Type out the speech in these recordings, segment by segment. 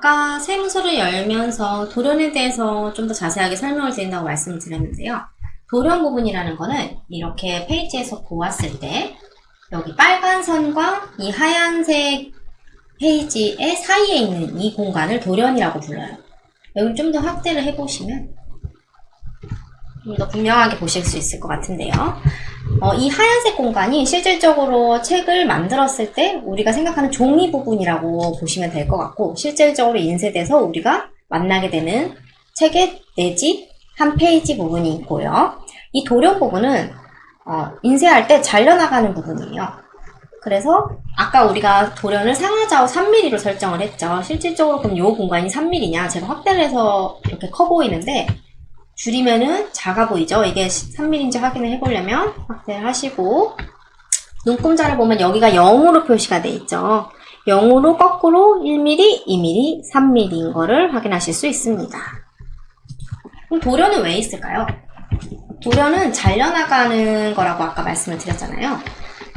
아까 세무서를 열면서 돌연에 대해서 좀 더 자세하게 설명을 드린다고 말씀을 드렸는데요. 돌연 부분이라는 거는 이렇게 페이지에서 보았을 때 여기 빨간 선과 이 하얀색 페이지의 사이에 있는 이 공간을 돌연이라고 불러요. 여기 좀 더 확대를 해보시면 좀 더 분명하게 보실 수 있을 것 같은데요. 어, 이 하얀색 공간이 실질적으로 책을 만들었을 때 우리가 생각하는 종이 부분이라고 보시면 될 것 같고 실질적으로 인쇄돼서 우리가 만나게 되는 책의 내지 한 페이지 부분이 있고요. 이 도령 부분은 어, 인쇄할 때 잘려나가는 부분이에요. 그래서 아까 우리가 돌연을 상하좌우 3mm로 설정을 했죠. 실질적으로 그럼 이 공간이 3mm냐? 제가 확대를 해서 이렇게 커 보이는데 줄이면은 작아 보이죠? 이게 3mm인지 확인을 해보려면 확대를 하시고 눈금자를 보면 여기가 0으로 표시가 돼 있죠. 0으로 거꾸로 1mm, 2mm, 3mm인 거를 확인하실 수 있습니다. 그럼 도련은 왜 있을까요? 도련은 잘려나가는 거라고 아까 말씀을 드렸잖아요.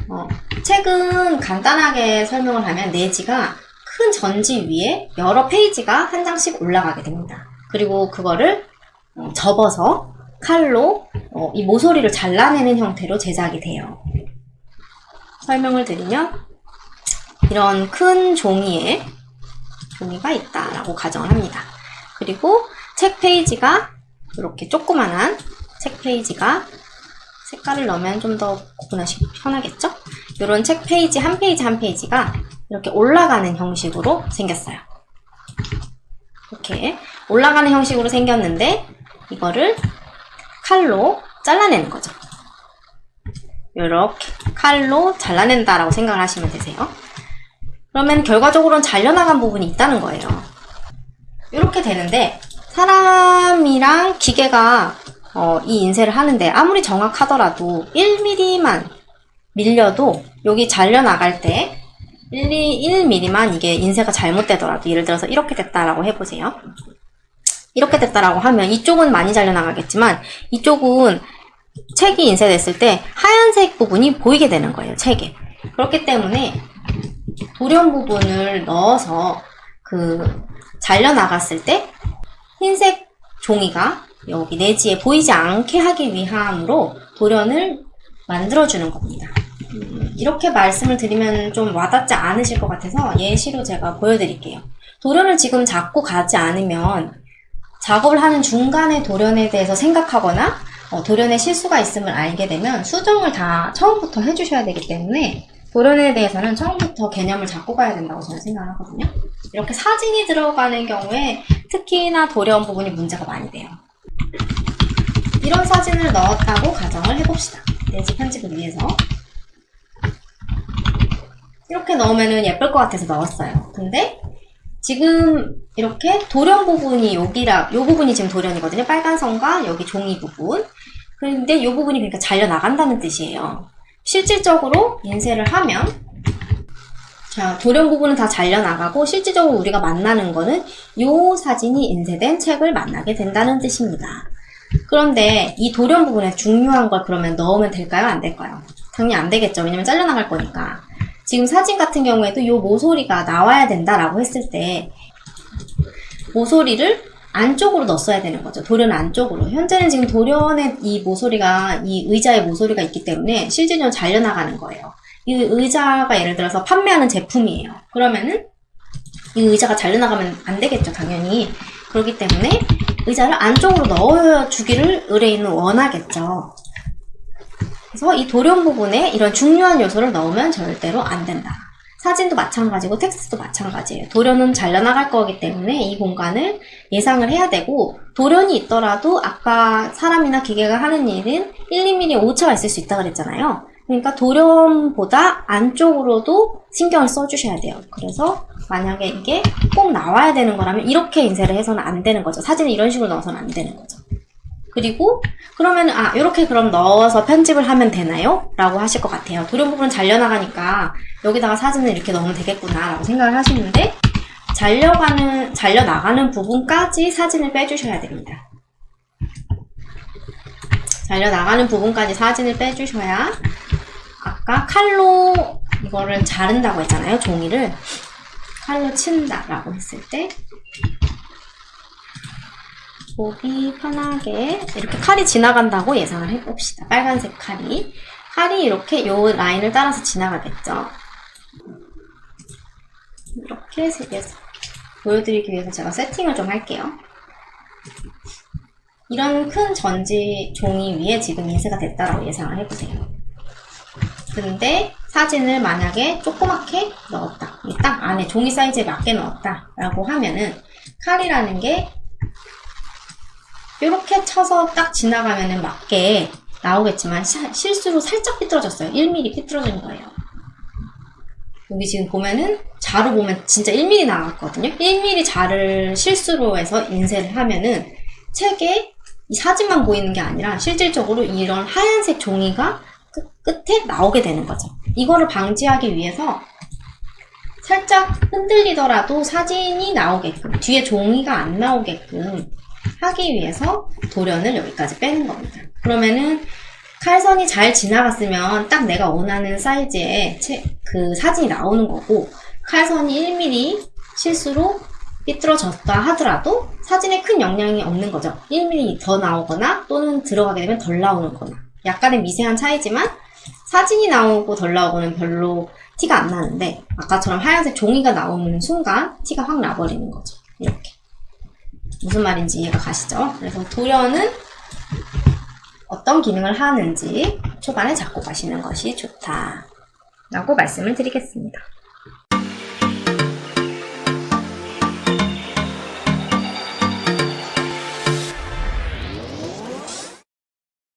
어, 책은 간단하게 설명을 하면 내지가 큰 전지 위에 여러 페이지가 한 장씩 올라가게 됩니다. 그리고 그거를 어, 접어서 칼로 어, 이 모서리를 잘라내는 형태로 제작이 돼요. 설명을 드리면 이런 큰 종이에 종이가 있다라고 가정을 합니다. 그리고 책 페이지가 이렇게 조그만한 책 페이지가 색깔을 넣으면 좀 더 구분하시기 편하겠죠? 이런 책 페이지 한 페이지 한 페이지가 이렇게 올라가는 형식으로 생겼어요. 이렇게 올라가는 형식으로 생겼는데 이거를 칼로 잘라내는 거죠. 이렇게 칼로 잘라낸다라고 생각을 하시면 되세요. 그러면 결과적으로는 잘려나간 부분이 있다는 거예요. 이렇게 되는데 사람이랑 기계가 어, 이 인쇄를 하는데 아무리 정확하더라도 1mm만 밀려도 여기 잘려나갈 때 1, 1mm만 이게 인쇄가 잘못되더라도 예를 들어서 이렇게 됐다라고 해보세요. 이렇게 됐다라고 하면 이쪽은 많이 잘려나가겠지만 이쪽은 책이 인쇄됐을 때 하얀색 부분이 보이게 되는 거예요. 책에. 그렇기 때문에 도련 부분을 넣어서 그 잘려나갔을 때 흰색 종이가 여기 내지에 보이지 않게 하기 위함으로 도련을 만들어주는 겁니다. 음, 이렇게 말씀을 드리면 좀 와닿지 않으실 것 같아서 예시로 제가 보여드릴게요. 도련을 지금 잡고 가지 않으면 작업을 하는 중간에 도련에 대해서 생각하거나 어, 도련에 실수가 있음을 알게 되면 수정을 다 처음부터 해주셔야 되기 때문에 도련에 대해서는 처음부터 개념을 잡고 가야 된다고 저는 생각하거든요. 이렇게 사진이 들어가는 경우에 특히나 도련 부분이 문제가 많이 돼요. 이런 사진을 넣었다고 가정을 해봅시다. 내지 편집을 위해서. 이렇게 넣으면 예쁠 것 같아서 넣었어요. 근데 지금 이렇게 도련 부분이 여기라, 요 부분이 지금 도련이거든요. 빨간 선과 여기 종이 부분. 그런데 이 부분이 그러니까 잘려 나간다는 뜻이에요. 실질적으로 인쇄를 하면 자, 도련 부분은 다 잘려 나가고 실질적으로 우리가 만나는 거는 이 사진이 인쇄된 책을 만나게 된다는 뜻입니다. 그런데 이 도련 부분에 중요한 걸 그러면 넣으면 될까요? 안 될까요? 당연히 안 되겠죠. 왜냐면 잘려 나갈 거니까. 지금 사진 같은 경우에도 이 모서리가 나와야 된다라고 했을 때 모서리를 안쪽으로 넣었어야 되는 거죠. 도련 안쪽으로. 현재는 지금 도련의 이 모서리가 이 의자의 모서리가 있기 때문에 실질적으로 잘려나가는 거예요. 이 의자가 예를 들어서 판매하는 제품이에요. 그러면은 이 의자가 잘려나가면 안 되겠죠. 당연히. 그렇기 때문에 의자를 안쪽으로 넣어주기를 의뢰인은 원하겠죠. 그래서 이 도련 부분에 이런 중요한 요소를 넣으면 절대로 안 된다. 사진도 마찬가지고 텍스트도 마찬가지예요. 도련은 잘려나갈 거기 때문에 이 공간을 예상을 해야 되고 도련이 있더라도 아까 사람이나 기계가 하는 일은 1, 2mm 오차가 있을 수 있다 그랬잖아요. 그러니까 도련보다 안쪽으로도 신경을 써주셔야 돼요. 그래서 만약에 이게 꼭 나와야 되는 거라면 이렇게 인쇄를 해서는 안 되는 거죠. 사진을 이런 식으로 넣어서는 안 되는 거죠. 그리고 그러면 아 이렇게 그럼 넣어서 편집을 하면 되나요? 라고 하실 것 같아요. 도련 부분은 잘려나가니까 여기다가 사진을 이렇게 넣으면 되겠구나 라고 생각을 하시는데 잘려가는 잘려나가는 부분까지 사진을 빼주셔야 됩니다. 잘려나가는 부분까지 사진을 빼주셔야 아까 칼로 이거를 자른다고 했잖아요 종이를 칼로 친다 라고 했을 때 보기 편하게 이렇게 칼이 지나간다고 예상을 해봅시다. 빨간색 칼이. 칼이 이렇게 요 라인을 따라서 지나가겠죠. 이렇게 색에서 보여드리기 위해서 제가 세팅을 좀 할게요. 이런 큰 전지 종이 위에 지금 인쇄가 됐다라고 예상을 해보세요. 근데 사진을 만약에 조그맣게 넣었다. 이 딱 안에 종이 사이즈에 맞게 넣었다. 라고 하면은 칼이라는 게 이렇게 쳐서 딱 지나가면은 맞게 나오겠지만 시- 실수로 살짝 삐뚤어졌어요. 1mm 삐뚤어진 거예요. 여기 지금 보면은 자로 보면 진짜 1mm 나왔거든요. 1mm 자를 실수로 해서 인쇄를 하면은 책에 이 사진만 보이는 게 아니라 실질적으로 이런 하얀색 종이가 끝, 끝에 나오게 되는 거죠. 이거를 방지하기 위해서 살짝 흔들리더라도 사진이 나오게끔 뒤에 종이가 안 나오게끔 하기 위해서 도련을 여기까지 빼는 겁니다. 그러면은 칼선이 잘 지나갔으면 딱 내가 원하는 사이즈의 채- 그 사진이 나오는 거고 칼선이 1mm 실수로 삐뚤어졌다 하더라도 사진에 큰 영향이 없는 거죠. 1mm 더 나오거나 또는 들어가게 되면 덜 나오는 거나 약간의 미세한 차이지만 사진이 나오고 덜 나오고는 별로 티가 안 나는데 아까처럼 하얀색 종이가 나오는 순간 티가 확 나버리는 거죠. 이렇게. 무슨 말인지 이해가 가시죠? 그래서 도련은 어떤 기능을 하는지 초반에 잡고 가시는 것이 좋다. 라고 말씀을 드리겠습니다.